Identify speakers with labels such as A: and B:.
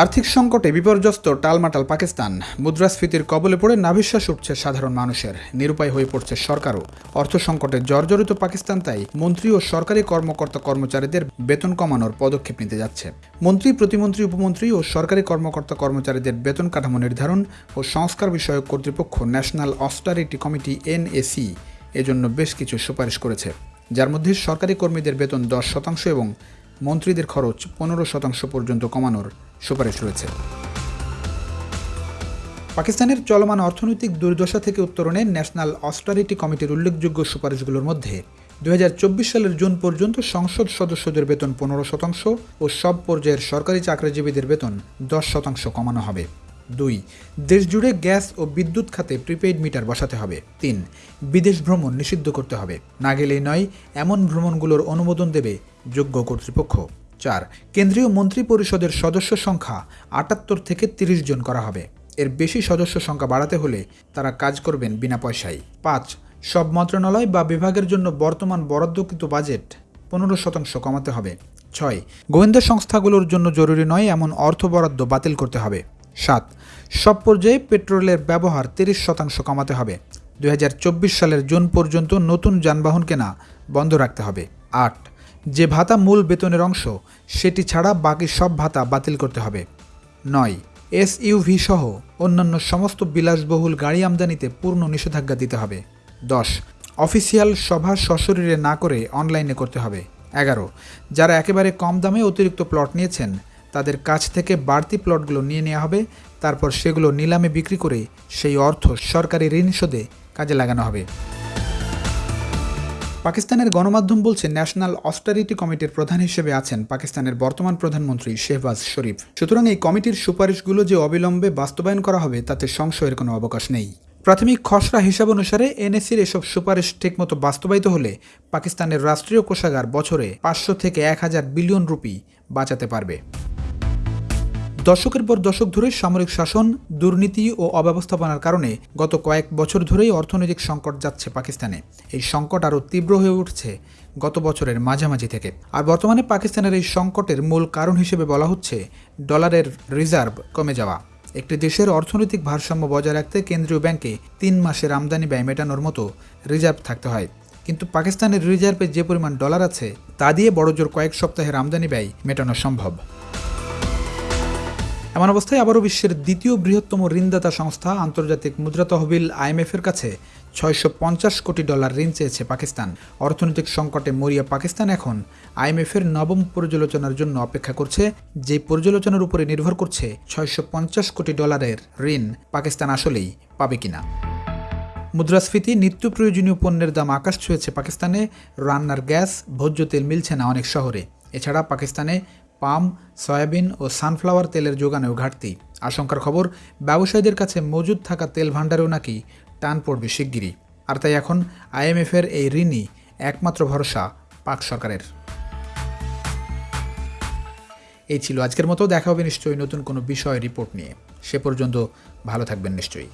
A: আর্থিক সংকটে বিপর্যস্ত টালমাটাল পাকিস্তান। মুদ্রাস্ফীতির কবলে পড়ে নাভিশ্বাস উঠছে সাধারণ মানুষের। নিরুপায় হয়ে পড়ছে সরকারও। অর্থ সংকটে জর্জরিত পাকিস্তান তাই মন্ত্রী ও সরকারি কর্মকর্তা কর্মচারীদের বেতন কমানোর পদক্ষেপ নিতে যাচ্ছে। মন্ত্রী, প্রতিমন্ত্রী, উপমন্ত্রী ও সরকারি কর্মকর্তা কর্মচারীদের বেতন কাঠামো নির্ধারণ ও সংস্কার বিষয়ক কর্তৃপক্ষ ন্যাশনাল অস্টারিটি কমিটি এনএসি এজন্য বেশ কিছু সুপারিশ করেছে। যার মধ্যে সরকারি কর্মীদের বেতন দশ শতাংশ এবং মন্ত্রীদের খরচ পনেরো শতাংশ পর্যন্ত কমানোর সুপারিশ রয়েছে। পাকিস্তানের চলমান অর্থনৈতিক দুর্দশা থেকে উত্তরণে ন্যাশনাল অস্টারিটি কমিটির উল্লেখযোগ্য সুপারিশগুলোর মধ্যে দুই সালের জুন পর্যন্ত সংসদ সদস্যদের বেতন পনেরো শতাংশ ও সব পর্যায়ের সরকারি চাকরিজীবীদের বেতন দশ শতাংশ কমানো হবে। দুই দেশ জুড়ে গ্যাস ও বিদ্যুৎ খাতে প্রিপেইড মিটার বসাতে হবে। তিন, বিদেশ ভ্রমণ নিষিদ্ধ করতে হবে। না গেলেই নয়, এমন ভ্রমণগুলোর অনুমোদন দেবে যোগ্য কর্তৃপক্ষ। চার, কেন্দ্রীয় মন্ত্রী পরিষদের সদস্য সংখ্যা আটাত্তর থেকে তিরিশ জন করা হবে। এর বেশি সদস্য সংখ্যা বাড়াতে হলে তারা কাজ করবেন বিনা পয়সায়। পাঁচ, সব মন্ত্রণালয় বা বিভাগের জন্য বর্তমান বরাদ্দকৃত বাজেট পনেরো শতাংশ কমাতে হবে। ছয়, গোয়েন্দা সংস্থাগুলোর জন্য জরুরি নয় এমন অর্থ বরাদ্দ বাতিল করতে হবে। সাত, সব পর্যায়ে পেট্রোলের ব্যবহার তিরিশ শতাংশ কমাতে হবে। দু হাজার চব্বিশ সালের জুন পর্যন্ত নতুন যানবাহন কেনা বন্ধ রাখতে হবে। আট যে ভাতা মূল বেতনের অংশ, সেটি ছাড়া বাকি সব ভাতা বাতিল করতে হবে। নয়, এসইউভি সহ অন্যান্য সমস্ত বিলাসবহুল গাড়ি আমদানিতে পূর্ণ নিষেধাজ্ঞা দিতে হবে। দশ, অফিসিয়াল সভা সশরীরে না করে অনলাইনে করতে হবে। এগারো, যারা একেবারে কম দামে অতিরিক্ত প্লট নিয়েছেন, তাদের কাছ থেকে বাড়তি প্লটগুলো নিয়ে নেওয়া হবে, তারপর সেগুলো নিলামে বিক্রি করে সেই অর্থ সরকারি ঋণ শোধে কাজে লাগানো হবে। পাকিস্তানের গণমাধ্যম বলছে, ন্যাশনাল অস্টারিটি কমিটির প্রধান হিসেবে আছেন পাকিস্তানের বর্তমান প্রধানমন্ত্রী শেহবাজ শরীফ। সুতরাং এই কমিটির সুপারিশগুলো যে অবিলম্বে বাস্তবায়ন করা হবে, তাতে সংশয়ের কোনো অবকাশ নেই। প্রাথমিক খসড়া হিসাব অনুসারে এনএসির এসব সুপারিশ ঠিকমতো বাস্তবায়িত হলে পাকিস্তানের রাষ্ট্রীয় কোষাগার বছরে পাঁচশো থেকে এক হাজার বিলিয়ন রুপি বাঁচাতে পারবে। দশকের পর দশক ধরে সামরিক শাসন, দুর্নীতি ও অব্যবস্থাপনার কারণে গত কয়েক বছর ধরেই অর্থনৈতিক সংকট যাচ্ছে পাকিস্তানে। এই সংকট আরও তীব্র হয়ে উঠছে গত বছরের মাঝামাঝি থেকে। আর বর্তমানে পাকিস্তানের এই সংকটের মূল কারণ হিসেবে বলা হচ্ছে ডলারের রিজার্ভ কমে যাওয়া। একটি দেশের অর্থনৈতিক ভারসাম্য বজায় রাখতে কেন্দ্রীয় ব্যাংকে তিন মাসের আমদানি ব্যয় মেটানোর মতো রিজার্ভ থাকতে হয়। কিন্তু পাকিস্তানের রিজার্ভে যে পরিমাণ ডলার আছে, তা দিয়ে বড়জোর কয়েক সপ্তাহের আমদানি ব্যয় মেটানো সম্ভব। এমন অবস্থায় আবারও বিশ্বের দ্বিতীয় বৃহত্তম ঋণদাতা সংস্থা আন্তর্জাতিক মুদ্রা তহবিল আইএমএফের কাছে ছয়শো পঞ্চাশ কোটি ডলার ঋণ চেয়েছে পাকিস্তান। অর্থনৈতিক সংকটে মরিয়া পাকিস্তান এখন আইএমএফের নবম পর্যালোচনার জন্য অপেক্ষা করছে, যে পর্যালোচনার উপরে নির্ভর করছে ছয়শো পঞ্চাশ কোটি ডলারের ঋণ পাকিস্তান আসলেই পাবে কিনা। মুদ্রাস্ফীতি নিত্য প্রয়োজনীয় পণ্যের দাম আকাশ ছুঁয়েছে পাকিস্তানে, রান্নার গ্যাস, ভোজ্য তেল মিলছে না অনেক শহরে। এছাড়া পাকিস্তানে পাম, সয়াবিন ও সানফ্লাওয়ার তেলের যোগানেও ঘাটতি। আশঙ্কার খবর, ব্যবসায়ীদের কাছে মজুদ থাকা তেল ভাণ্ডারেও নাকি টান পড়বে শিগগিরই। আর তাই এখন আইএমএফের এই ঋণই একমাত্র ভরসা পাক সরকারের। এই ছিল আজকের মতো, দেখা হবে নিশ্চয়ই নতুন কোনো বিষয় রিপোর্ট নিয়ে। সে পর্যন্ত ভালো থাকবেন নিশ্চয়ই।